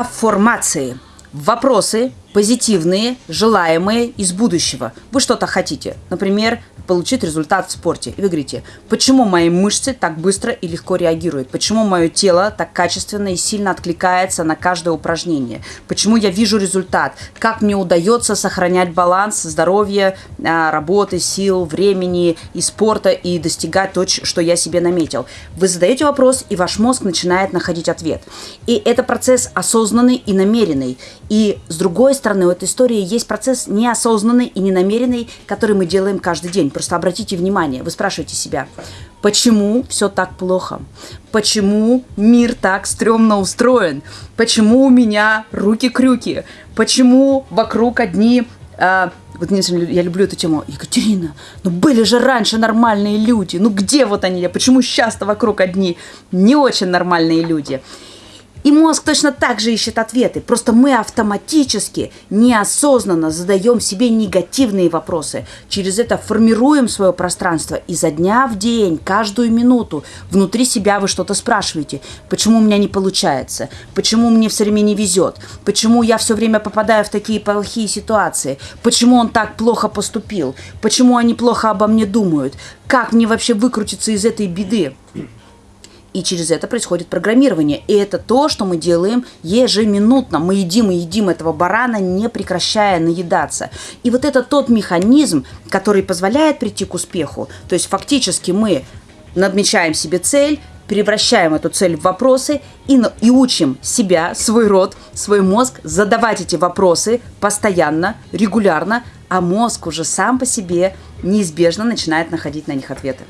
Афформации. Вопросы позитивные, желаемые из будущего. Вы что-то хотите. Например, получить результат в спорте. И вы говорите, почему мои мышцы так быстро и легко реагируют? Почему мое тело так качественно и сильно откликается на каждое упражнение? Почему я вижу результат? Как мне удается сохранять баланс здоровья, а, работы, сил, времени и спорта и достигать то, что я себе наметил? Вы задаете вопрос, и ваш мозг начинает находить ответ. И это процесс осознанный и намеренный. И с другой стороны, у этой истории есть процесс неосознанный и ненамеренный, который мы делаем каждый день. Просто обратите внимание, вы спрашиваете себя, почему все так плохо? Почему мир так стрёмно устроен? Почему у меня руки-крюки? Почему вокруг одни а, вот я люблю эту тему. Екатерина, ну были же раньше нормальные люди. Ну где вот они? Почему сейчас-то вокруг одни не очень нормальные люди? И мозг точно так же ищет ответы. Просто мы автоматически, неосознанно задаем себе негативные вопросы. Через это формируем свое пространство. И за дня в день, каждую минуту внутри себя вы что-то спрашиваете. Почему у меня не получается? Почему мне все время не везет? Почему я все время попадаю в такие плохие ситуации? Почему он так плохо поступил? Почему они плохо обо мне думают? Как мне вообще выкрутиться из этой беды? И через это происходит программирование. И это то, что мы делаем ежеминутно. Мы едим и едим этого барана, не прекращая наедаться. И вот это тот механизм, который позволяет прийти к успеху. То есть фактически мы надмечаем себе цель, превращаем эту цель в вопросы и, и учим себя, свой род, свой мозг задавать эти вопросы постоянно, регулярно, а мозг уже сам по себе неизбежно начинает находить на них ответы.